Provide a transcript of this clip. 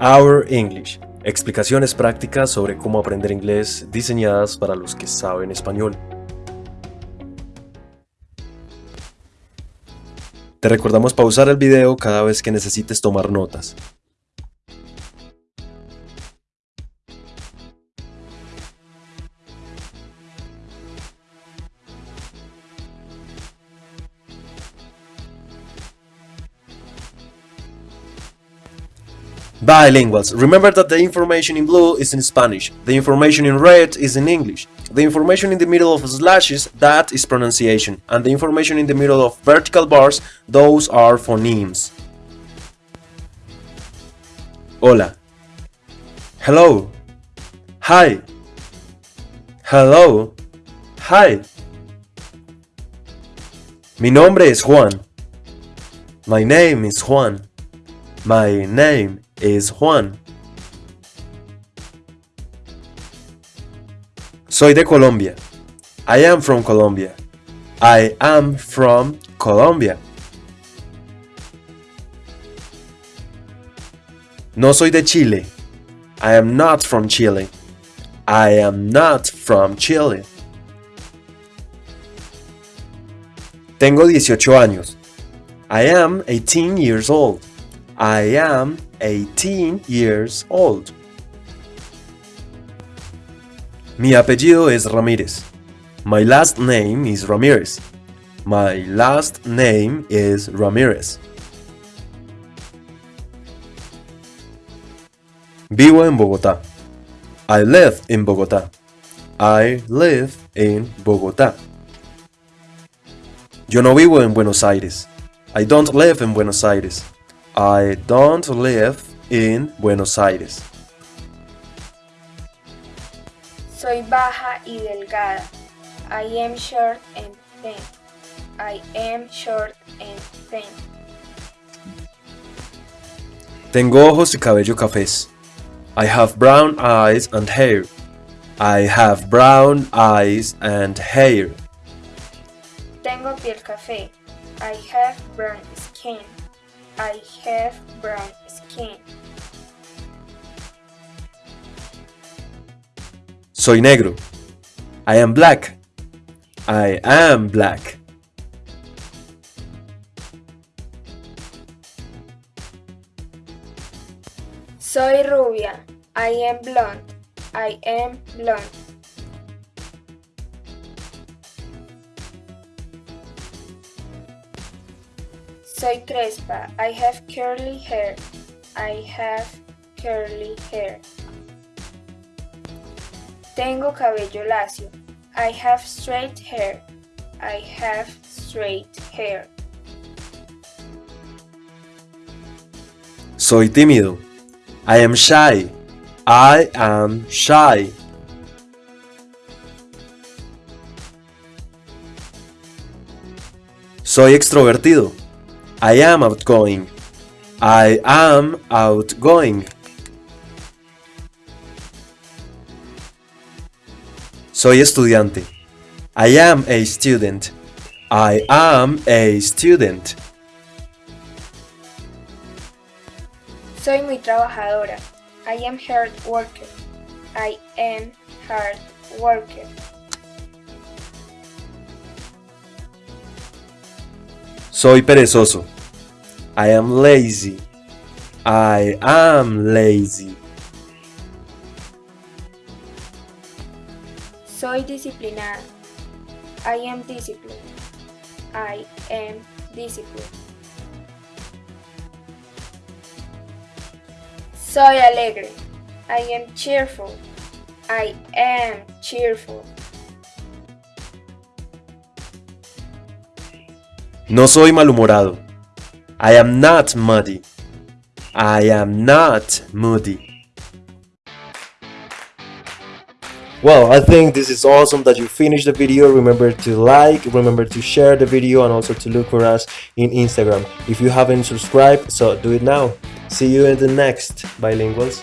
Our English. Explicaciones prácticas sobre cómo aprender inglés diseñadas para los que saben español. Te recordamos pausar el video cada vez que necesites tomar notas. Bilinguals. Remember that the information in blue is in Spanish, the information in red is in English, the information in the middle of slashes, that is pronunciation, and the information in the middle of vertical bars, those are phonemes. Hola. Hello. Hi. Hello. Hi. Mi nombre es Juan. My name is Juan. My name is Juan. Soy de Colombia. I am from Colombia. I am from Colombia. No soy de Chile. I am not from Chile. I am not from Chile. Tengo 18 años. I am 18 years old. I am 18 years old. Mi apellido es Ramírez. My last name is Ramirez. My last name is Ramirez. Vivo en Bogotá. I live in Bogotá. I live in Bogotá. Yo no vivo en Buenos Aires. I don't live in Buenos Aires. I don't live in Buenos Aires. Soy baja y delgada. I am short and thin. I am short and thin. Tengo ojos y cabello cafés. I have brown eyes and hair. I have brown eyes and hair. Tengo piel café. I have brown skin. I have brown skin. Soy negro. I am black. I am black. Soy rubia. I am blonde. I am blonde. Soy crespa. I have curly hair. I have curly hair. Tengo cabello lacio. I have straight hair. I have straight hair. Soy tímido. I am shy. I am shy. Soy extrovertido. I am outgoing. I am outgoing. Soy estudiante. I am a student. I am a student. Soy muy trabajadora. I am hard worker. I am hard worker. Soy perezoso. I am lazy. I am lazy. Soy disciplinada. I am disciplined. I am disciplined. Soy alegre. I am cheerful. I am cheerful. No soy malhumorado. I am not muddy. I am not moody. Well, I think this is awesome that you finished the video. Remember to like, remember to share the video and also to look for us in Instagram. If you haven't subscribed, so do it now. See you in the next Bilinguals.